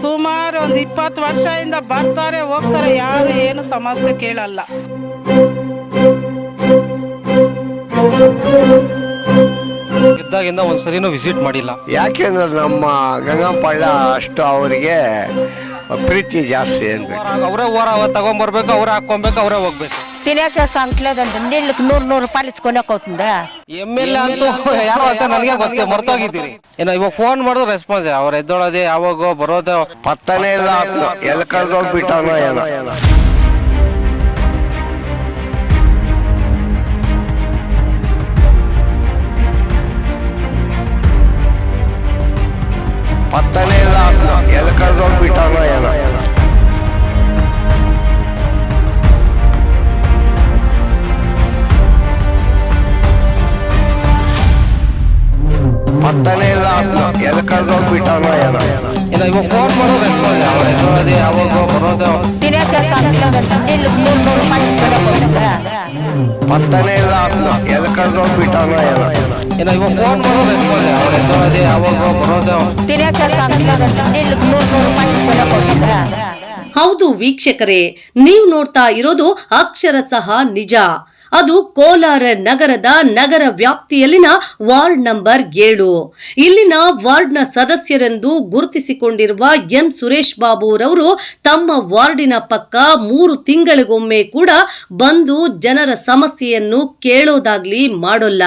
ಸುಮಾರು ಒಂದು ಇಪ್ಪತ್ತು ವರ್ಷದಿಂದ ಬರ್ತಾರೆ ಹೋಗ್ತಾರೆ ಯಾರು ಏನು ಸಮಸ್ಯೆ ಕೇಳಲ್ಲ. ಇದ್ದಾಗಿಂದ ಒಂದು ಸರಿನೂ ವಿಸಿಟ್ ಮಾಡಿಲ್ಲ ಯಾಕೆಂದ್ರೆ ನಮ್ಮ ಗಂಗಂಪಳ್ಳ ಅಷ್ಟು ಅವರಿಗೆ ಪ್ರೀತಿ ಜಾಸ್ತಿ ಅನ್ಬೇಕು ಅವರೇ ಓರ ತಗೊಂಡ್ಬರ್ಬೇಕು ಅವ್ರೆ ಹಾಕೊಬೇಕು ಅವರೇ ಹೋಗ್ಬೇಕು. ತಿನ್ನಕ್ಕೆ ಸಂಕ್ಲೇದಂತ ನಿಲ್ಲಕ್ಕೆ ನೂರು ನೂರು ರೂಪಾಯಿ ಇಸ್ಕೊಳಕ್ ಹೋಗ್ತಂದ ಎಂ ಎಲ್ ಎ ಅಂತೂ ಯಾರು ಅಂತ ನನಗೆ ಗೊತ್ತೇ ಮರ್ತೋಗಿದ್ದೀರಿ. ಏನೋ ಇವಾಗ ಫೋನ್ ಮಾಡಿದ್ರು ರೆಸ್ಪಾನ್ಸ್ ಅವ್ರು ಎದ್ದೊಳದೆ ಯಾವಾಗೋ ಬರೋದೆ ಪತ್ತನೇ ಇಲ್ಲ ಎಲ್ಲಿ ಕಳ್ದೋಗ್ಬಿಟ್ಟವನೋ ಏನೋ. ಪತ್ತನೇ ಇಲ್ಲ ಆತ್ಮ ಎಲ್ಲಿ ಪತ್ತನೇ ಇಲ್ಲ. ಎಲ್ಲಿ ಏನೋ. ಇವಾಗ ಫೋನ್ ರೆಸ್ಪಾನ್ಸ್ ಯಾವಾಗೋ ಬರೋದೇ? ಪತ್ತನೇ ಇಲ್ಲ. ಎಲ್ಲಿ ಏನೋ. ಇವಾಗ ಫೋನ್ ರೆಸ್ಪಾನ್ಸ್ ಯಾವಾಗೋ ಬರೋದೇ? ಹೌದು ವೀಕ್ಷಕರೇ ನೀವು ನೋಡ್ತಾ ಇರೋದು ಅಕ್ಷರ ಸಹ ನಿಜ. ಅದು ಕೋಲಾರ ನಗರದ ನಗರ ವ್ಯಾಪ್ತಿಯಲ್ಲಿನ ವಾರ್ಡ್ ನಂಬರ್ ಏಳು. ಇಲ್ಲಿನ ವಾರ್ಡ್ನ ಸದಸ್ಯರೆಂದು ಗುರುತಿಸಿಕೊಂಡಿರುವ ಎನ್ ಸುರೇಶ್ ಬಾಬುರವರು ತಮ್ಮ ವಾರ್ಡಿನ ಪಕ್ಕ ಮೂರು ತಿಂಗಳಿಗೊಮ್ಮೆ ಕೂಡ ಬಂದು ಜನರ ಸಮಸ್ಯೆಯನ್ನು ಕೇಳೋದಾಗ್ಲಿ ಮಾಡೋಲ್ಲ.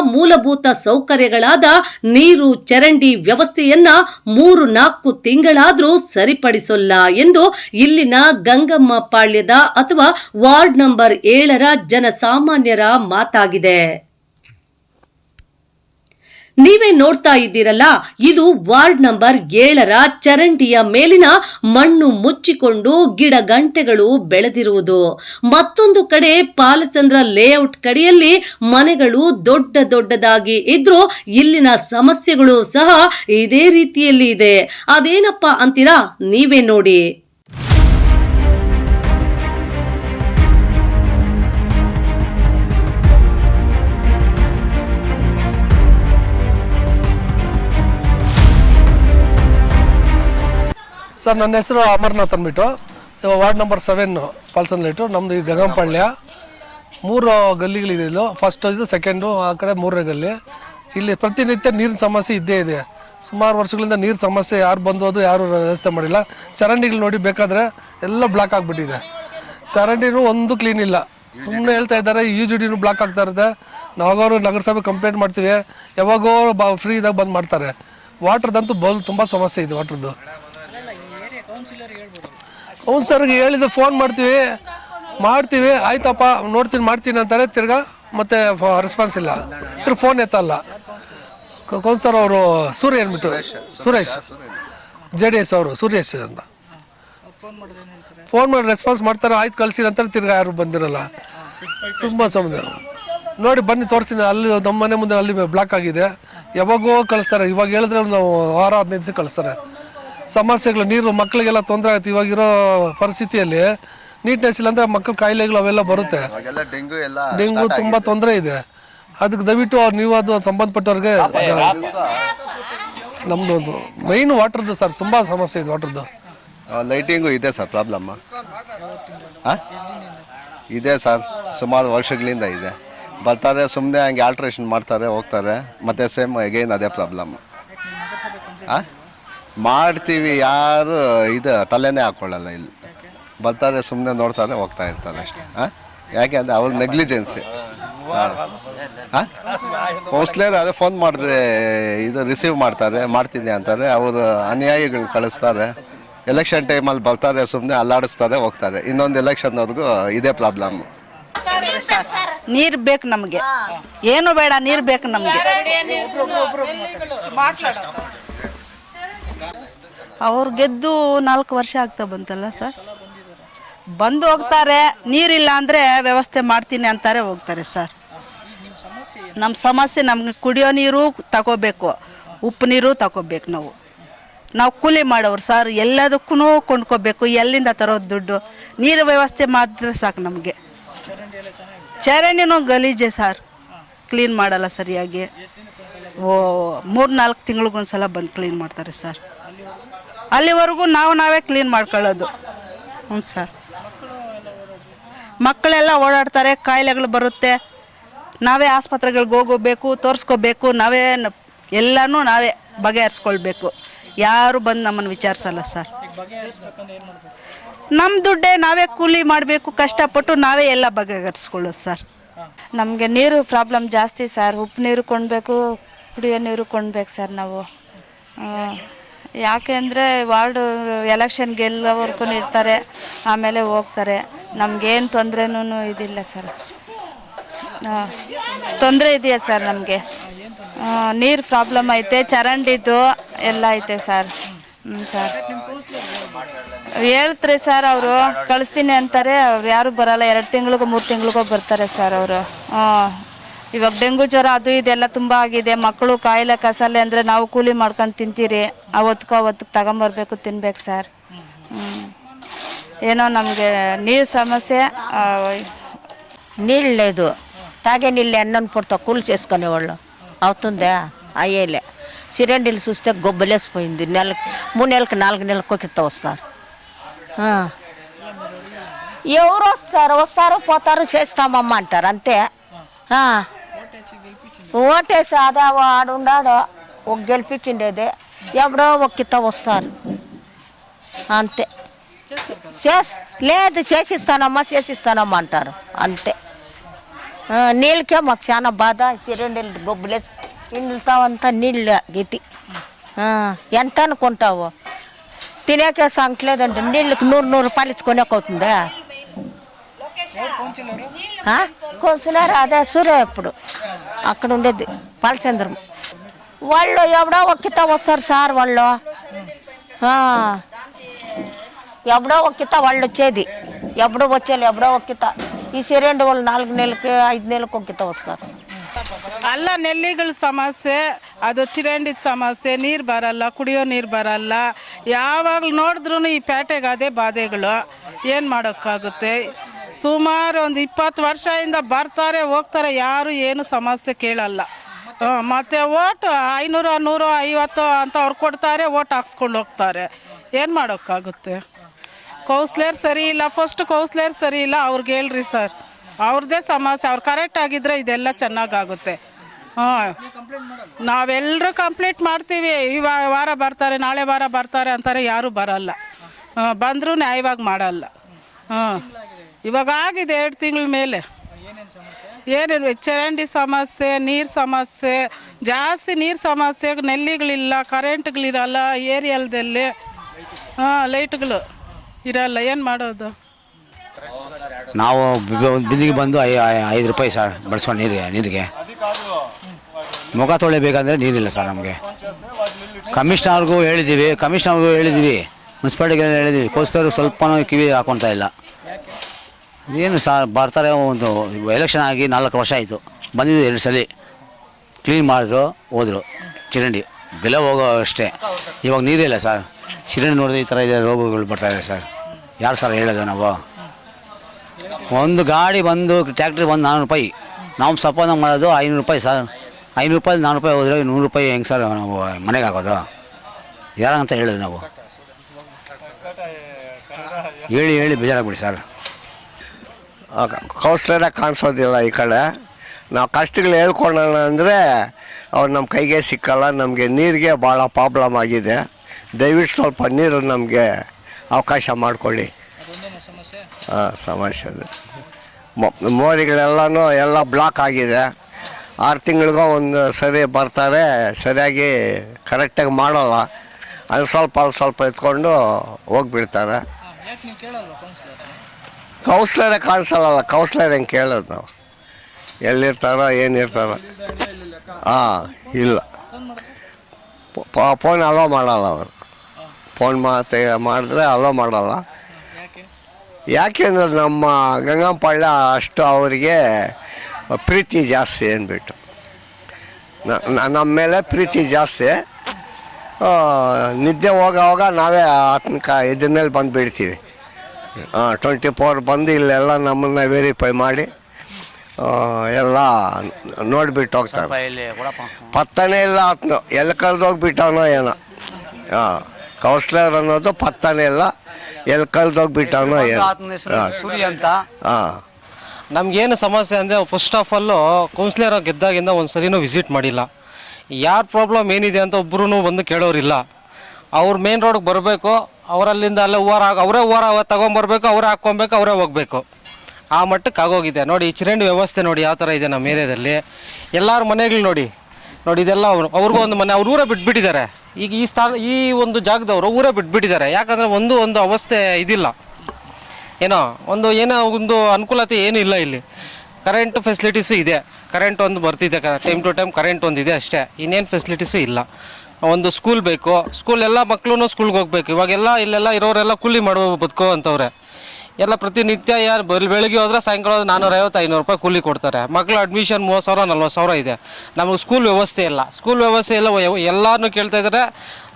ಮೂಲಭೂತ ಸೌಕರ್ಯಗಳಾದ ನೀರು, ಚರಂಡಿ ವ್ಯವಸ್ಥೆಯನ್ನ ಮೂರು ನಾಲ್ಕು ತಿಂಗಳಾದರೂ ಸರಿಪಡಿಸೋಲ್ಲ ಎಂದು ಇಲ್ಲಿನ ಗಂಗಮ್ಮ ಪಾಳ್ಯದ ಅಥವಾ ವಾರ್ಡ್ ನಂಬರ್ ಏಳರ ಜನಸಾಮಾನ್ಯರ ಮಾತಾಗಿದೆ. ನೀವೇ ನೋಡ್ತಾ ಇದ್ದೀರಲ್ಲ, ಇದು ವಾರ್ಡ್ ನಂಬರ್ ಏಳರ ಚರಂಡಿಯ ಮೇಲಿನ ಮಣ್ಣು ಮುಚ್ಚಿಕೊಂಡು ಗಿಡ ಗಂಟೆಗಳು ಬೆಳೆದಿರುವುದು. ಮತ್ತೊಂದು ಕಡೆ ಪಾಲಚಂದ್ರ ಲೇಔಟ್ ಕಡೆಯಲ್ಲಿ ಮನೆಗಳು ದೊಡ್ಡ ದೊಡ್ಡದಾಗಿ ಇದ್ರೂ ಇಲ್ಲಿನ ಸಮಸ್ಯೆಗಳು ಸಹ ಇದೇ ರೀತಿಯಲ್ಲಿ ಇದೆ. ಅದೇನಪ್ಪ ಅಂತೀರಾ? ನೀವೇ ನೋಡಿ. ಸರ್, ನನ್ನ ಹೆಸರು ಅಮರ್ನಾಥ್ ಅಂದ್ಬಿಟ್ಟು ವಾರ್ಡ್ ನಂಬರ್ ಸೆವೆನ್ನು ಪಾಲ್ಸನ್ ಲೈಟು. ನಮ್ಮದು ಈ ಗಗಂಪಾಳ್ಯ ಮೂರು ಗಲ್ಲಿಗಳಿದೆ ಇಲ್ಲೂ ಫಸ್ಟ್ ಇದು ಸೆಕೆಂಡು ಆ ಕಡೆ ಮೂರನೇ ಗಲ್ಲಿ. ಇಲ್ಲಿ ಪ್ರತಿನಿತ್ಯ ನೀರಿನ ಸಮಸ್ಯೆ ಇದ್ದೇ ಇದೆ. ಸುಮಾರು ವರ್ಷಗಳಿಂದ ನೀರು ಸಮಸ್ಯೆ, ಯಾರು ಬಂದೋದು ಯಾರು ವ್ಯವಸ್ಥೆ ಮಾಡಿಲ್ಲ. ಚರಂಡಿಗಳು ನೋಡಿ ಬೇಕಾದರೆ ಎಲ್ಲ ಬ್ಲಾಕ್ ಆಗಿಬಿಟ್ಟಿದೆ. ಚರಂಡಿನೂ ಒಂದು ಕ್ಲೀನ್ ಇಲ್ಲ. ಸುಮ್ಮನೆ ಹೇಳ್ತಾ ಇದ್ದಾರೆ ಯು ಜಿ ಡಿನೂ ಬ್ಲಾಕ್ ಆಗ್ತಾ ಇರುತ್ತೆ. ನಾವಾಗವರು ನಗರಸಭೆ ಕಂಪ್ಲೇಂಟ್ ಮಾಡ್ತೀವಿ. ಯಾವಾಗೋ ಬಾ ಫ್ರೀ ಇದ್ದಾಗ ಬಂದು ಮಾಡ್ತಾರೆ. ವಾಟ್ರದಂತೂ ಬಲ್ ತುಂಬ ಸಮಸ್ಯೆ ಇದೆ ವಾಟ್ರದ್ದು ಕೌನ್ಸರ್ಗೆ ಹೇಳಿದ್ರೆ ಫೋನ್ ಮಾಡ್ತೀವಿ. ಮಾಡ್ತೀವಿ. ಆಯ್ತಪ್ಪ, ನೋಡ್ತೀನಿ, ಮಾಡ್ತೀನಿ ಅಂತಾರೆ. ತಿರ್ಗಾ ಮತ್ತೆ ರೆಸ್ಪಾನ್ಸ್ ಇಲ್ಲ. ತಿರ್ಗಿ ಫೋನ್ ಎತ್ತಲ್ಲ. ಕೌನ್ ಸರ್ ಅವರು ಸೂರ್ಯ ಅಂದ್ಬಿಟ್ಟು ಸುರೇಶ್. ಜೆ ಡಿ ಎಸ್ ಅವರು, ಸುರೇಶ್ ಅಂತ. ಫೋನ್ ಮಾಡಿ ರೆಸ್ಪಾನ್ಸ್ ಮಾಡ್ತಾರೆ. ಆಯ್ತು, ಕಳಿಸಿ ನಂತರ ತಿರ್ಗಾ ಯಾರು ಬಂದಿರಲ್ಲ. ತುಂಬ ಸಮಯ ನೋಡಿ, ಬನ್ನಿ ತೋರಿಸ್ತೀನಿ ಅಲ್ಲಿ ನಮ್ಮ ಮನೆ ಮುಂದೆ ಅಲ್ಲಿ ಬ್ಲಾಕ್ ಆಗಿದೆ. ಯಾವಾಗೋ ಕಳಿಸ್ತಾರೆ. ಇವಾಗ ಹೇಳಿದ್ರೆ ನಾವು ವಾರ, ಹದಿನೈದು ದಿವಸ ಕಳಿಸ್ತಾರೆ. ಸಮಸ್ಯೆಗಳು ನೀರು ಮಕ್ಕಳಿಗೆಲ್ಲ ತೊಂದರೆ ಆಗುತ್ತೆ. ಇವಾಗಿರೋ ಪರಿಸ್ಥಿತಿಯಲ್ಲಿ ನೀಟ್ನೆಸ್ ಇಲ್ಲ ಅಂದರೆ ಮಕ್ಕಳ ಕಾಯಿಲೆಗಳು ಅವೆಲ್ಲ ಬರುತ್ತೆ. ಡೆಂಗು ಎಲ್ಲ ಡೆಂಗು ತುಂಬ ತೊಂದರೆ ಇದೆ. ಅದಕ್ಕೆ ದಯವಿಟ್ಟು ನೀವು ಅದು ಸಂಬಂಧಪಟ್ಟವ್ರಿಗೆ ನಮ್ಮದು ಒಂದು ಮೈನ್ ವಾಟರ್ದು ಸರ್ ತುಂಬ ಸಮಸ್ಯೆ ಇದೆ ವಾಟರ್ದು ಲೈಟಿಂಗು ಇದೆ ಸರ್ ಪ್ರಾಬ್ಲಮ್ಮ ಇದೆ ಸರ್ ಸುಮಾರು ವರ್ಷಗಳಿಂದ ಇದೆ. ಬರ್ತಾರೆ ಸುಮ್ಮನೆ ಹಂಗೆ ಆಲ್ಟ್ರೇಷನ್ ಮಾಡ್ತಾರೆ ಹೋಗ್ತಾರೆ ಮತ್ತೆ ಸೇಮ್ ಅಗೈನ್ ಅದೇ ಪ್ರಾಬ್ಲಮ್ ಹಾಂ ಮಾಡ್ತೀವಿ ಯಾರು ಇದು ತಲೆನೇ ಹಾಕ್ಕೊಳ್ಳಲ್ಲ ಇಲ್ಲಿ. ಬರ್ತಾರೆ ಸುಮ್ಮನೆ ನೋಡ್ತಾರೆ ಹೋಗ್ತಾ ಇರ್ತಾರೆ ಅಷ್ಟೇ. ಹಾಂ ಯಾಕೆ ಅಂದರೆ ಅವ್ರ ನೆಗ್ಲಿಜೆನ್ಸಿ. ಹಾಂ. ಹಾಂ? ಕೌನ್ಸ್ಲರ್ ಅದೇ ಫೋನ್ ಮಾಡಿದ್ರೆ ಇದು ರಿಸೀವ್ ಮಾಡ್ತಾರೆ ಮಾಡ್ತೀನಿ ಅಂತಾರೆ. ಅವರು ಅನ್ಯಾಯಗಳು ಕಳಿಸ್ತಾರೆ. ಎಲೆಕ್ಷನ್ ಟೈಮಲ್ಲಿ ಬರ್ತಾರೆ ಸುಮ್ಮನೆ ಅಲ್ಲಾಡಿಸ್ತಾರೆ ಹೋಗ್ತಾರೆ. ಇನ್ನೊಂದು ಎಲೆಕ್ಷನ್ವರೆಗೂ ಇದೇ ಪ್ರಾಬ್ಲಮ್ ನೀರು ಬೇಕು ನಮಗೆ. ಏನು ಬೇಡ ನೀರು ಬೇಕು ನಮಗೆ. ಅವ್ರು ಗೆದ್ದು ನಾಲ್ಕು ವರ್ಷ ಆಗ್ತಾ ಬಂತಲ್ಲ ಸರ್? ಬಂದು ಹೋಗ್ತಾರೆ, ನೀರಿಲ್ಲ ಅಂದರೆ ವ್ಯವಸ್ಥೆ ಮಾಡ್ತೀನಿ ಅಂತಾರೆ ಹೋಗ್ತಾರೆ ಸರ್. ನಮ್ಮ ಸಮಸ್ಯೆ ನಮ್ಗೆ ಕುಡಿಯೋ ನೀರು ತಗೋಬೇಕು, ಉಪ್ಪು ನೀರು ತಗೋಬೇಕು ನಾವು. ನಾವು ಕೂಲಿ ಮಾಡೋರು ಸರ್ ಎಲ್ಲದಕ್ಕೂ ಕೊಂಡ್ಕೋಬೇಕು, ಎಲ್ಲಿಂದ ತರೋದು ದುಡ್ಡು? ನೀರು ವ್ಯವಸ್ಥೆ ಮಾಡಿದ್ರೆ ಸಾಕು ನಮಗೆ. ಚರಂಡಿನೂ ಗಲೀಜೆ ಸರ್. ಕ್ಲೀನ್ ಮಾಡಲ್ಲ ಸರಿಯಾಗಿ. ಓ ಮೂರು ನಾಲ್ಕು ತಿಂಗಳಿಗೊಂದ್ಸಲ ಬಂದು ಕ್ಲೀನ್ ಮಾಡ್ತಾರೆ ಸರ್. ಅಲ್ಲಿವರೆಗೂ ನಾವು ನಾವೇ ಕ್ಲೀನ್ ಮಾಡ್ಕೊಳ್ಳೋದು. ಹ್ಞೂ ಸರ್. ಮಕ್ಕಳೆಲ್ಲ ಓಡಾಡ್ತಾರೆ, ಕಾಯಿಲೆಗಳು ಬರುತ್ತೆ. ನಾವೇ ಆಸ್ಪತ್ರೆಗಳಿಗೆ ಹೋಗೋಬೇಕು, ತೋರಿಸ್ಕೋಬೇಕು, ನಾವೇ ಎಲ್ಲನೂ ನಾವೇ ಬಗೆಹರಿಸ್ಕೊಳ್ಬೇಕು. ಯಾರು ಬಂದು ನಮ್ಮನ್ನು ವಿಚಾರಿಸಲ್ಲ ಸರ್. ನಮ್ಮ ದುಡ್ಡೇ ನಾವೇ ಕೂಲಿ ಮಾಡಬೇಕು, ಕಷ್ಟಪಟ್ಟು ನಾವೇ ಎಲ್ಲ ಬಗೆಹರಿಸ್ಕೊಳ್ಳೋದು ಸರ್. ನಮಗೆ ನೀರು ಪ್ರಾಬ್ಲಮ್ ಜಾಸ್ತಿ ಸರ್. ಉಪ್ಪು ನೀರು ಕೊಡಬೇಕು, ಕುಡಿಯೋ ನೀರು ಕೊಡ್ಬೇಕು ಸರ್ ನಾವು. ಯಾಕೆ ಅಂದರೆ ವಾರ್ಡು ಎಲೆಕ್ಷನ್ ಗೆಲ್ಲೋವರೆಗೂ ಇರ್ತಾರೆ ಆಮೇಲೆ ಹೋಗ್ತಾರೆ. ನಮಗೇನು ತೊಂದರೆನೂ ಇದಿಲ್ಲ ಸರ್. ತೊಂದರೆ ಇದೆಯಾ ಸರ್ ನಮಗೆ? ನೀರು ಪ್ರಾಬ್ಲಮ್ ಐತೆ ಚರಂಡಿದ್ದು ಎಲ್ಲ ಐತೆ ಸರ್. ಹ್ಞೂ ಸರ್. ಹೇಳ್ತಾರೆ ಸರ್ ಅವರು, ಕಳಿಸ್ತೀನಿ ಅಂತಾರೆ, ಅವ್ರು ಯಾರು ಬರಲ್ಲ, ಎರಡು ತಿಂಗಳಿಗೂ, ಮೂರು ತಿಂಗಳಿಗೋ ಬರ್ತಾರೆ ಸರ್ ಅವರು. ಹಾಂ ಇವಾಗ ಡೆಂಗು ಜ್ವರ ಅದು ಇದೆಲ್ಲ ತುಂಬ ಆಗಿದೆ ಮಕ್ಕಳು ಕಾಯಿಲೆ ಕಸಾಲೆ ಅಂದರೆ ನಾವು ಕೂಲಿ ಮಾಡ್ಕೊಂಡು ತಿಂತೀರಿ ಅವತ್ತಕ್ಕೂ ಅವತ್ತಿಗೆ ತಗೊಂಬರ್ಬೇಕು ತಿನ್ಬೇಕು ಸರ್ ಹ್ಞೂ ಏನೋ ನಮಗೆ ನೀರು సమస్య నీళ్ళు లేదు తాగే నీళ్ళు ఎన్నని పుడతా కూలి చేసుకునేవాళ్ళు అవుతుందా అయ్యేలే సిలిండర్లు చూస్తే గొబ్బలేసిపోయింది నెలకి మూడు నెలలకు నాలుగు నెలలకు ఒకిత వస్తారు ఆ. ఎవరు వస్తారు వస్తారు పోతారు చేస్తామమ్మ అంటారు అంతే ఓటే సాదా వాడుండాడో ఒక గెలిపించిండేది. ఎవడో ఒక్కిత వస్తారు అంతే. చే లేదు చేసిస్తానమ్మా చేసిస్తానమ్మా అంటారు. అంతే. నీళ్ళకే మాకు చాలా బాధ. సిలిండర్లు గొబ్బులే ఇండ్లతావంతా నీళ్ళ గితి. ఎంత అనుకుంటావు? తినేకే సంకలేదంటే నీళ్ళకి నూరు నూరు రూపాయలు అవుతుందా? కౌన్సిలర్ అదే సూర్య ఇప్పుడు అక్కడ ఉండేది పాలచంద్రం వాళ్ళు ఎవడో ఒక్కిత వస్తారు సార్ వాళ్ళు ఆ. ఎప్పుడో ఒక్కిత వాళ్ళు వచ్చేది ఎప్పుడో వచ్చేది ఎప్పుడో ఒక్కిత ఈ సిలిండర్ వాళ్ళు నాలుగు నెలలకి ఐదు నెలలకు ఒక్కిత వస్తారు ಅಲ್ಲ ನೆಲ್ಲಿಗಳ ಸಮಸ್ಯೆ ಅದು ಚಿರಂಡಿದ ಸಮಸ್ಯೆ ನೀರು ಬರಲ್ಲ ಕುಡಿಯೋ ನೀರು ಬರಲ್ಲ ಯಾವಾಗಲೂ ನೋಡಿದ್ರೂ ಈ ಪೇಟೆಗೆ ಅದೇ ಬಾಧೆಗಳು ಏನು ಮಾಡೋಕ್ಕಾಗುತ್ತೆ ಸುಮಾರು ಒಂದು ಇಪ್ಪತ್ತು ವರ್ಷದಿಂದ ಬರ್ತಾರೆ ಹೋಗ್ತಾರೆ ಯಾರು ಏನು ಸಮಸ್ಯೆ ಕೇಳಲ್ಲ. ಮತ್ತೆ? ಓಟು ಐನೂರು ನೂರು ಐವತ್ತು ಅಂತ ಅವ್ರು ಕೊಡ್ತಾರೆ ಓಟ್ ಹಾಕ್ಸ್ಕೊಂಡು ಹೋಗ್ತಾರೆ. ಏನು ಮಾಡೋಕ್ಕಾಗುತ್ತೆ? ಕೌನ್ಸ್ಲರ್ ಸರಿ ಇಲ್ಲ ಫಸ್ಟ್ ಕೌನ್ಸ್ಲರ್ ಸರಿ ಇಲ್ಲ ಅವ್ರಿಗೆ ಹೇಳ್ರಿ ಸರ್. ಅವ್ರದ್ದೇ ಸಮಸ್ಯೆ ಅವ್ರು ಕರೆಕ್ಟ್ ಆಗಿದ್ರೆ ಇದೆಲ್ಲ ಚೆನ್ನಾಗಾಗುತ್ತೆ. ಹಾಂ. ನಾವೆಲ್ಲರೂ ಕಂಪ್ಲೀಟ್ ಮಾಡ್ತೀವಿ ಈ ವಾರ ಬರ್ತಾರೆ ನಾಳೆ ವಾರ ಬರ್ತಾರೆ ಅಂತಾರೆ ಯಾರೂ ಬರಲ್ಲ. ಹಾಂ ಬಂದರೂ ನ್ಯಾಯವಾಗಿ ಮಾಡಲ್ಲ. ಹಾಂ. ಇವಾಗ ಆಗಿದೆ ಎರಡು ತಿಂಗಳ ಮೇಲೆ. ಏನೇನು ಚರಂಡಿ ಸಮಸ್ಯೆ ನೀರು ಸಮಸ್ಯೆ ಜಾಸ್ತಿ ನೀರು ಸಮಸ್ಯೆ ನೆಲ್ಲಿಗಳಿಲ್ಲ ಕರೆಂಟ್ಗಳಿರಲ್ಲ ಏರಿಯಲ್ದಲ್ಲಿ. ಹಾಂ ಲೈಟ್ಗಳು ಇರಲ್ಲ ಏನು ಮಾಡೋದು? ನಾವು ಬಿ- ಒಂದು ಬಿಂದಿಗೆ ಬಂದು ಐದು ರೂಪಾಯಿ ಸರ್ ಬಳಸ್ಕೊಂಡು ನೀರಿಗೆ ನೀರಿಗೆ. ಮುಖ ತೊಳಿಬೇಕಂದ್ರೆ ನೀರಿಲ್ಲ ಸರ್ ನಮಗೆ. ಕಮಿಷ್ನರ್ಗೂ ಹೇಳಿದ್ದೀವಿ ಕಮಿಷ್ನರ್ಗೂ ಹೇಳಿದ್ದೀವಿ ಮುನ್ಸಿಪಾಲ್ಟಿಗೆ ಹೇಳಿದ್ದೀವಿ ಕೋಸ್ತರು ಸ್ವಲ್ಪನೂ ಕಿವಿ ಹಾಕೊತಾ ಇಲ್ಲ. ಏನು ಸರ್ ಬರ್ತಾರೆ ಒಂದು ಎಲೆಕ್ಷನ್ ಆಗಿ ನಾಲ್ಕು ವರ್ಷ ಆಯಿತು. ಬಂದಿದ್ದು ಎರಡು ಸಲ. ಕ್ಲೀನ್ ಮಾಡಿದ್ರು, ಹೋದರು. ಚರಂಡಿ. ಬೆಲೆ ಹೋಗೋ ಅಷ್ಟೇ. ಇವಾಗ ನೀರಿಲ್ಲ ಸರ್. ಚರಂಡಿ ನೋಡಿದ್ರೆ ಈ ಥರ ಇದೆ, ರೋಗಗಳು ಬರ್ತಾ ಇದೆ ಸರ್. ಯಾರು ಸರ್ ಹೇಳೋದು ನಾವು? ಒಂದು ಗಾಡಿ ಬಂದು ಟ್ಯಾಕ್ಟ್ರಿ ಬಂದು ನಾನ್ನೂರು ರೂಪಾಯಿ. ನಾವು ಸಪೋನ ಮಾಡೋದು ಐನೂರು ರೂಪಾಯಿ ಸರ್. ಐನೂರು ರೂಪಾಯಿ ನಾನ್ನೂರು ರೂಪಾಯಿ ಹೋದ್ರೆ ನೂರು ರೂಪಾಯಿ ಹೆಂಗೆ ಸರ್ ನಾವು ಮನೆಗೆ ಹಾಕೋದು? ಯಾರಂತ ಹೇಳೋದು ನಾವು? ಹೇಳಿ ಹೇಳಿ, ಬೇಜಾರಾಗ್ಬಿಡಿ ಸರ್. ಕೌನ್ಸ್ಲರೇ ಕಾಣಿಸೋದಿಲ್ಲ ಈ ಕಡೆ. ನಾವು ಕಷ್ಟಗಳು ಹೇಳ್ಕೊಳ್ಳೋಣ ಅಂದರೆ ಅವ್ರು ನಮ್ಮ ಕೈಗೆ ಸಿಕ್ಕಲ್ಲ, ನಮಗೆ ನೀರಿಗೆ ಭಾಳ ಪ್ರಾಬ್ಲಮ್ ಆಗಿದೆ. ದಯವಿಟ್ಟು ಸ್ವಲ್ಪ ನೀರು ನಮಗೆ ಅವಕಾಶ ಮಾಡಿಕೊಳ್ಳಿ. ಹಾಂ, ಸಮಸ್ಯೆ ಮೋರಿಗಳೆಲ್ಲನೂ ಎಲ್ಲ ಬ್ಲಾಕ್ ಆಗಿದೆ. ಆರು ತಿಂಗಳಿಗೂ ಒಂದು ಸರಿ ಬರ್ತಾರೆ, ಸರಿಯಾಗಿ ಕರೆಕ್ಟಾಗಿ ಮಾಡೋಲ್ಲ. ಅದು ಸ್ವಲ್ಪ ಅದು ಸ್ವಲ್ಪ ಎತ್ಕೊಂಡು ಹೋಗ್ಬಿಡ್ತಾರೆ. ಕೌನ್ಸ್ಲರೇ ಕಾಣಿಸಲ್ಲ ಕೌನ್ಸ್ಲರ್ ಹೆಂಗೆ ಕೇಳೋದು ನಾವು? ಎಲ್ಲಿರ್ತಾರೋ, ಏನಿರ್ತಾರೋ. ಹಾಂ ಇಲ್ಲ. ಫೋನ್ ಅಲೋ ಮಾಡಲ್ಲ ಅವರು. ಫೋನ್ ಮಾತೆ ಮಾಡಿದ್ರೆ ಅಲೋ ಮಾಡಲ್ಲ. ಯಾಕೆಂದ್ರೆ ನಮ್ಮ ಗಂಗಂಪಳ್ಳ ಅಷ್ಟು ಅವರಿಗೆ ಪ್ರೀತಿ ಜಾಸ್ತಿ ನ- ನಮ್ಮ ಮೇಲೆ ಪ್ರೀತಿ ಜಾಸ್ತಿ. ನಿದ್ದೆ ಹೋಗೋವಾಗ ನಾವೇ ಆತನ ಕ ಇದ್ರ ಮೇಲೆ ಬಂದು ಬಿಡ್ತೀವಿ ಹಾಂ ಟ್ವೆಂಟಿ ಫೋರ್ ಬಂದು ಇಲ್ಲೆಲ್ಲ ನಮ್ಮನ್ನು ವೆರಿಫೈ ಮಾಡಿ ಎಲ್ಲ ನೋಡಿಬಿಟ್ಟು ಹೋಗ್ತಾರೆ. ಪತ್ತನೇ ಇಲ್ಲ ಆತನು. ಎಲ್ಲಿ ಕಳೆದೋಗ್ಬಿಟ್ಟವನೋ ಏನೋ. ಹಾಂ ಕೌನ್ಸ್ಲರ್ ಅನ್ನೋದು ಪತ್ತನೇ ಇಲ್ಲ. ಎಲ್ಲಿ ಕಳೆದೋಗ್ಬಿಟ್ಟವನೋ ಏನೋ ಸೂರ್ಯ ಅಂತ. ಹಾಂ ನಮಗೇನು ಸಮಸ್ಯೆ ಅಂದರೆ ಫಸ್ಟ್ ಆಫ್ ಆಲು ಕೌನ್ಸಿಲರ್ ಗೆದ್ದಾಗಿಂದ ಒಂದು ಸರಿನೂ ವಿಸಿಟ್ ಮಾಡಿಲ್ಲ. ಯಾರ ಪ್ರಾಬ್ಲಮ್ ಏನಿದೆ ಅಂತ ಒಬ್ಬರೂ ಬಂದು ಕೇಳೋರಿಲ್ಲ. ಅವ್ರು ಮೇನ್ ರೋಡ್ಗೆ ಬರಬೇಕು ಅವರಲ್ಲಿಂದ ಅಲ್ಲೇ ಹೂವಾರ ಅವರೇ ಹೂವಾರ ತಗೊಂಬರ್ಬೇಕು ಅವರೇ ಹಾಕ್ಕೊಬೇಕು, ಅವರೇ ಹೋಗಬೇಕು. ಆ ಮಟ್ಟಕ್ಕೆ ಆಗೋಗಿದೆ. ನೋಡಿ, ಈ ಚರಂಡಿ ವ್ಯವಸ್ಥೆ ನೋಡಿ ಯಾವ ಥರ ಇದೆ ನಮ್ಮ ಏರಿಯಾದಲ್ಲಿ. ಎಲ್ಲರ ಮನೆಗಳು ನೋಡಿ. ನೋಡಿ, ಇದೆಲ್ಲ ಅವರು ಅವ್ರಿಗೂ ಒಂದು ಮನೆ ಅವ್ರ ಊರೇ ಬಿಟ್ಬಿಟ್ಟಿದ್ದಾರೆ. ಈಗ ಈ ಸ್ಥಾನ ಈ ಒಂದು ಜಾಗದವರು ಊರೇ ಬಿಟ್ಬಿಟ್ಟಿದ್ದಾರೆ. ಯಾಕಂದರೆ ಒಂದು ಒಂದು ಅವಸ್ಥೆ ಇದಿಲ್ಲ. ಏನೋ, ಒಂದು ಏನೋ ಒಂದು ಅನುಕೂಲತೆ ಏನೂ ಇಲ್ಲ ಇಲ್ಲಿ. ಕರೆಂಟ್ ಫೆಸಿಲಿಟೀಸು ಇದೆ. ಕರೆಂಟ್ ಒಂದು ಬರ್ತಿದೆ. ಟೈಮ್ ಟು ಟೈಮ್ ಕರೆಂಟ್ ಒಂದಿದೆ ಅಷ್ಟೇ. ಇನ್ನೇನು ಫೆಸಿಲಿಟೀಸು ಇಲ್ಲ. ಒಂದು ಸ್ಕೂಲ್ ಬೇಕು. ಸ್ಕೂಲ್ ಎಲ್ಲ ಮಕ್ಕಳು ಸ್ಕೂಲ್ಗೆ ಹೋಗ್ಬೇಕು. ಇವಾಗೆಲ್ಲ ಇಲ್ಲೆಲ್ಲ ಇರೋರೆಲ್ಲ ಕೂಲಿ ಮಾಡೋ ಬದುಕೋ ಅಂತವ್ರೆ ಎಲ್ಲ ಪ್ರತಿನಿತ್ಯ ಯಾರು ಬೆಳ್ ಬೆಳಿಗ್ಗೆ ಹೋದ್ರೆ ಸಾಯಂಕಾಲ ನಾನ್ನೂರೈವತ್ತು ಐನೂರು ರೂಪಾಯಿ ಕೂಲಿ ಕೊಡ್ತಾರೆ. ಮಕ್ಳು ಅಡ್ಮಿಷನ್ ಮೂವತ್ತು ಸಾವಿರ, ನಲ್ವತ್ತು ಸಾವಿರ ಇದೆ. ನಮಗೆ ಸ್ಕೂಲ್ ವ್ಯವಸ್ಥೆ ಇಲ್ಲ. ಸ್ಕೂಲ್ ವ್ಯವಸ್ಥೆ ಇಲ್ಲ. ಎಲ್ಲರೂ ಕೇಳ್ತಾ ಇದ್ದಾರೆ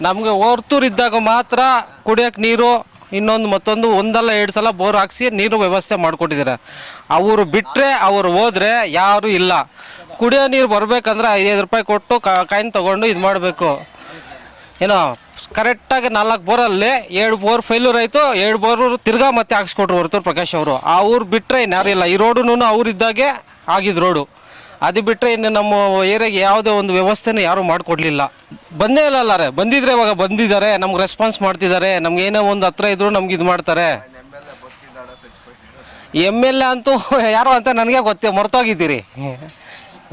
ನಮಗೆ ಹೊರ್ತೂರು ಇದ್ದಾಗ ಮಾತ್ರ ಕುಡಿಯೋಕ್ಕೆ ನೀರು, ಇನ್ನೊಂದು ಮತ್ತೊಂದು ಒಂದಲ್ಲ ಎರಡು ಸಲ ಬೋರ್ ಹಾಕ್ಸಿ ನೀರು ವ್ಯವಸ್ಥೆ ಮಾಡಿಕೊಟ್ಟಿದ್ದಾರೆ. ಅವರು ಬಿಟ್ಟರೆ ಅವರು ಹೋದರೆ ಯಾರೂ ಇಲ್ಲ. ಕುಡಿಯೋ ನೀರು ಬರಬೇಕಂದ್ರೆ ಐದೈದು ರೂಪಾಯಿ ಕೊಟ್ಟು ಕಾಯಿನ್ ತೊಗೊಂಡು ಇದು ಮಾಡಬೇಕು. ಏನೋ ಕರೆಕ್ಟಾಗಿ ನಾಲ್ಕು ಬೋರಲ್ಲಿ ಏಳು ಬೋರ್ ಫೇಲ್ಯೂರ್ ಆಯಿತು ಎರಡು ಬೋರ್ ತಿರ್ಗಾ ಮತ್ತೆ ಹಾಕ್ಸ್ಕೊಟ್ರು ಹೊರತು ಪ್ರಕಾಶ್ ಅವರು. ಆ ಊರು ಬಿಟ್ಟರೆ ಇನ್ಯಾರು ಇಲ್ಲ. ಈ ರೋಡುನು ಅವ್ರಿದ್ದಾಗೆ ಆಗಿದ್ದು ರೋಡು. ಅದು ಬಿಟ್ಟರೆ ಇನ್ನು ನಮ್ಮ ಏರಿಯಾಗೆ ಯಾವುದೇ ಒಂದು ವ್ಯವಸ್ಥೆನೂ ಯಾರೂ ಮಾಡಿಕೊಡ್ಲಿಲ್ಲ. ಬಂದೇ ಇಲ್ಲ ಅಲ್ಲಾರೆ ಬಂದಿದ್ರೆ ಇವಾಗ ಬಂದಿದ್ದಾರೆ ನಮ್ಗೆ ರೆಸ್ಪಾನ್ಸ್ ಮಾಡ್ತಿದ್ದಾರೆ ನಮ್ಗೆ ಏನೋ ಒಂದು ಹತ್ರ ಇದ್ರು ನಮ್ಗೆ ಇದು ಮಾಡ್ತಾರೆ. ಎಂ ಎಲ್ ಎ ಅಂತೂ ಯಾರು ಅಂತ ನನಗೆ ಗೊತ್ತೇ ಮರ್ತೋಗಿದ್ದೀರಿ.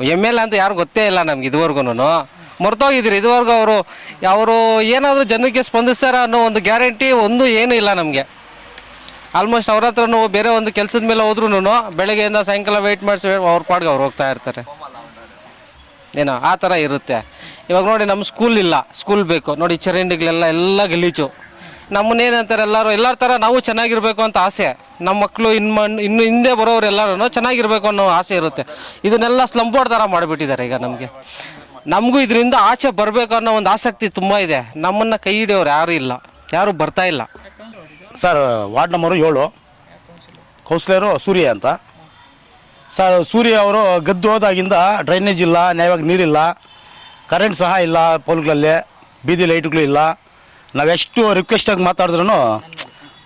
ಎಂ ಎಲ್ ಅಂತ ಯಾರು ಗೊತ್ತೇ ಇಲ್ಲ ನಮ್ಗೆ ಇದುವರೆಗೂ ಮರ್ತೋಗಿದ್ರಿ. ಇದುವರೆಗೂ ಅವರು ಅವರು ಏನಾದರೂ ಜನಕ್ಕೆ ಸ್ಪಂದಿಸ್ತಾರ ಅನ್ನೋ ಒಂದು ಗ್ಯಾರಂಟಿ ಒಂದು ಏನೂ ಇಲ್ಲ ನಮಗೆ. ಆಲ್ಮೋಸ್ಟ್ ಅವ್ರ ಹತ್ರ ಬೇರೆ ಒಂದು ಕೆಲಸದ ಮೇಲೆ ಹೋದ್ರೂ ಬೆಳಗ್ಗೆಯಿಂದ ಸಾಯಂಕಾಲ ವೆಯ್ಟ್ ಮಾಡಿಸಿ ಅವ್ರ ಪಾಡ್ಗೆ ಅವ್ರು ಹೋಗ್ತಾ ಇರ್ತಾರೆ. ಏನೋ ಆ ಥರ ಇರುತ್ತೆ. ಇವಾಗ ನೋಡಿ ನಮ್ಮ ಸ್ಕೂಲ್ ಇಲ್ಲ. ಸ್ಕೂಲ್ ಬೇಕು. ನೋಡಿ ಚರಂಡಿಗಳೆಲ್ಲ ಎಲ್ಲ ಗಲೀಜು. ನಮ್ಮನ್ನೇನಂತಾರೆ ಎಲ್ಲರೂ, ಎಲ್ಲರ ಥರ ನಾವು ಚೆನ್ನಾಗಿರಬೇಕು ಅಂತ ಆಸೆ. ನಮ್ಮ ಮಕ್ಕಳು ಇನ್ನು ಇನ್ನು ಹಿಂದೆ ಬರೋರು ಎಲ್ಲರೂ ಚೆನ್ನಾಗಿರಬೇಕು ಅನ್ನೋ ಆಸೆ ಇರುತ್ತೆ. ಇದನ್ನೆಲ್ಲ ಸ್ಲಂಬೋರ್ಡ್ ಥರ ಮಾಡಿಬಿಟ್ಟಿದ್ದಾರೆ ಈಗ ನಮಗೆ. ನಮಗೂ ಇದರಿಂದ ಆಚೆ ಬರಬೇಕು ಅನ್ನೋ ಒಂದು ಆಸಕ್ತಿ ತುಂಬ ಇದೆ. ನಮ್ಮನ್ನು ಕೈ ಹಿಡಿಯೋರು ಯಾರೂ ಇಲ್ಲ. ಯಾರೂ ಬರ್ತಾ ಇಲ್ಲ. ಸರ್ ವಾರ್ಡ್ ನಂಬರು ಏಳು. ಕೌನ್ಸಿಲರು ಸೂರ್ಯ ಅಂತ. ಸರ್ ಸೂರ್ಯ ಅವರು ಗದ್ದು ಹೋದಾಗಿಂದ ಡ್ರೈನೇಜ್ ಇಲ್ಲ, ನ್ಯಾಯವಾಗಿ ನೀರಿಲ್ಲ ಕರೆಂಟ್ ಸಹ ಇಲ್ಲ ಪೋಲ್ಗಳಲ್ಲಿ ಬೀದಿ ಲೈಟ್ಗಳು ಇಲ್ಲ. ನಾವೆಷ್ಟು ರಿಕ್ವೆಸ್ಟಾಗಿ ಮಾತಾಡಿದ್ರೂ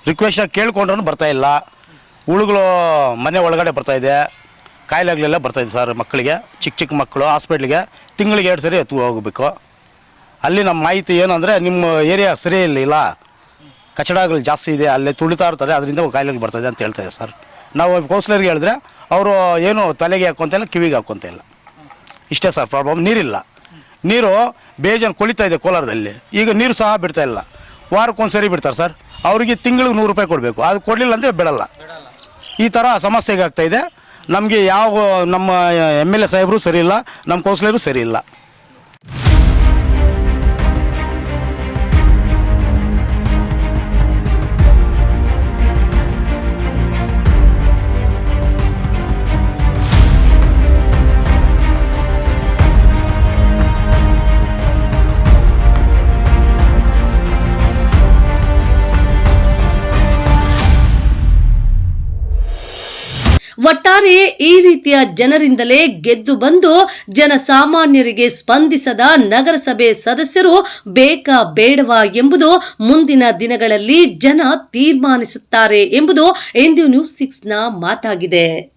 ರಿಕ್ವೆಸ್ಟಾಗಿ ಕೇಳ್ಕೊಂಡ್ರೂ ಇಲ್ಲ. ಹುಳುಗಳು ಮನೆ ಒಳಗಡೆ ಬರ್ತಾ ಇದೆ. ಕಾಯಿಲೆಗಳೆಲ್ಲ ಇದೆ ಸರ್ ಮಕ್ಕಳಿಗೆ, ಚಿಕ್ಕ ಚಿಕ್ಕ ಮಕ್ಕಳು ಹಾಸ್ಪಿಟ್ಲಿಗೆ ತಿಂಗಳಿಗೆ ಎರಡು ಸರಿ ಎತ್ತು ಹೋಗಬೇಕು. ಅಲ್ಲಿ ನಮ್ಮ ಮಾಹಿತಿ ಏನಂದರೆ ನಿಮ್ಮ ಏರಿಯಾ ಸರಿ ಇಲ್ಲ ಕಚಡಗಳು ಜಾಸ್ತಿ ಇದೆ, ಅಲ್ಲೇ ತುಳಿತಾ ಇರ್ತಾರೆ, ಅದರಿಂದ ಕಾಯಿಲೆಗಳು ಬರ್ತಾಯಿದೆ ಅಂತ ಹೇಳ್ತಾ ಇದೆ ಸರ್. ನಾವು ಕೌನ್ಸಿಲರ್ಗೆ ಹೇಳಿದ್ರೆ, ಅವರು ಏನು ತಲೆಗೆ ಹಾಕೋಂತ ಇಲ್ಲ, ಕಿವಿಗೆ ಹಾಕ್ಕೊಂತ ಇಲ್ಲ. ಇಷ್ಟೇ ಸರ್ ಪ್ರಾಬ್ಲಮ್ ನೀರಿಲ್ಲ. ನೀರು ಬೇಜನ್ ಕೊಳಿತಾ ಇದೆ ಕೋಲಾರದಲ್ಲಿ. ಈಗ ನೀರು ಸಹ ಬಿಡ್ತಾ ಇಲ್ಲ. ವಾರಕ್ಕೊಂದು ಸರಿ ಬಿಡ್ತಾರೆ ಸರ್. ಅವರಿಗೆ ತಿಂಗಳಿಗೆ ನೂರು ರೂಪಾಯಿ ಕೊಡಬೇಕು. ಅದು ಕೊಡಲಿಲ್ಲ ಅಂದರೆ ಬಿಡಲ್ಲ. ಈ ಥರ ಸಮಸ್ಯೆಗೆ ಆಗ್ತಾಯಿದೆ ನಮಗೆ ಯಾವ ನಮ್ಮ ಎಂ ಎಲ್ ಎ ಸಾಹೇಬರು ಸರಿ ಇಲ್ಲ, ನಮ್ಮ ಕೌನ್ಸಿಲರು ಸರಿ ಇಲ್ಲ. ಒಟ್ಟಾರೆ ಈ ರೀತಿಯ ಜನರಿಂದಲೇ ಗೆದ್ದು ಬಂದು ಜನಸಾಮಾನ್ಯರಿಗೆ ಸ್ಪಂದಿಸದ ನಗರಸಭೆ ಸದಸ್ಯರು ಬೇಕಾ ಬೇಡವಾ ಎಂಬುದು ಮುಂದಿನ ದಿನಗಳಲ್ಲಿ ಜನ ತೀರ್ಮಾನಿಸುತ್ತಾರೆ ಎಂಬುದು ಇಂದು ನ್ಯೂಸ್ ಸಿಕ್ಸ್ನ ಮಾತಾಗಿದೆ.